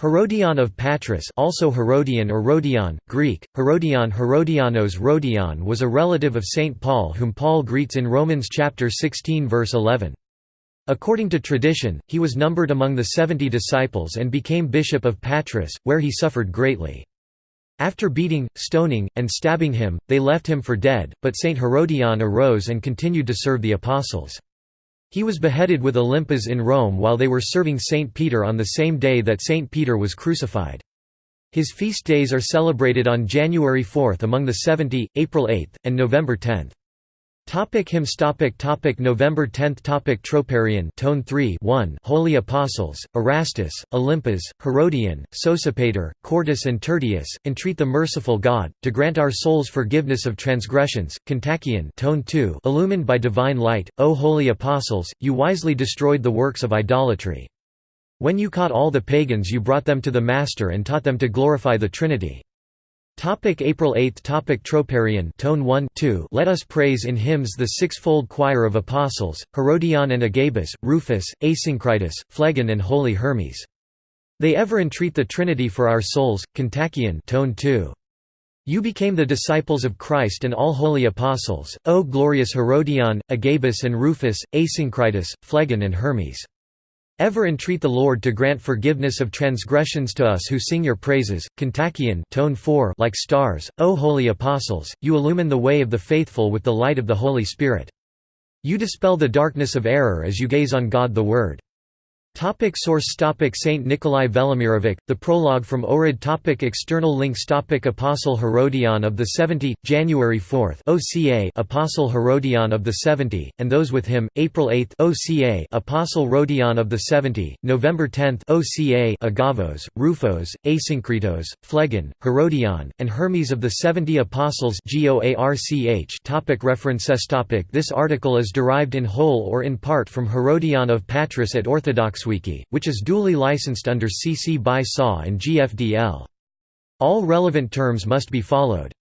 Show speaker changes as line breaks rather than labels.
Herodion of Patras also Herodian or Rhodion, Greek, Herodion Herodianos Rhodion was a relative of St. Paul whom Paul greets in Romans chapter 16 verse 11. According to tradition, he was numbered among the seventy disciples and became bishop of Patras, where he suffered greatly. After beating, stoning, and stabbing him, they left him for dead, but St. Herodion arose and continued to serve the apostles. He was beheaded with Olympas in Rome while they were serving St. Peter on the same day that St. Peter was crucified. His feast days are celebrated on January 4 among the 70, April 8, and November 10. Topic hymns. Topic topic November 10 topic Troparion Tone 3 1 Holy Apostles Erastus Olympas Herodian Sosipater Quartus and Tertius entreat the merciful God to grant our souls forgiveness of transgressions Kontakion Tone 2 illumined by divine light O holy apostles you wisely destroyed the works of idolatry. When you caught all the pagans you brought them to the master and taught them to glorify the Trinity Topic April 8 Topic Troparion Tone 1 2 Let us praise in hymns the sixfold choir of apostles, Herodion and Agabus, Rufus, Asyncritus, Phlegon and Holy Hermes. They ever entreat the Trinity for our souls, Kontakion Tone 2. You became the disciples of Christ and all holy apostles, O glorious Herodion, Agabus and Rufus, Asyncritus, Phlegon and Hermes. Ever entreat the Lord to grant forgiveness of transgressions to us who sing your praises. Kontakion tone 4 like stars, O holy apostles, you illumine the way of the faithful with the light of the Holy Spirit. You dispel the darkness of error as you gaze on God the Word. Topic source topic Saint Nikolai Velimirovic, The Prologue from Ohrid topic External links topic Apostle Herodion of the Seventy, January 4 OCA Apostle Herodion of the Seventy, and those with him, April 8 OCA Apostle Rhodion of the Seventy, November 10 OCA Agavos, Rufos, Asyncritos, Phlegon, Herodion, and Hermes of the Seventy Apostles GOARCH topic References topic This article is derived in whole or in part from Herodion of Patras at Orthodox Wiki, which is duly licensed under CC BY SA and GFDL. All relevant terms must be followed.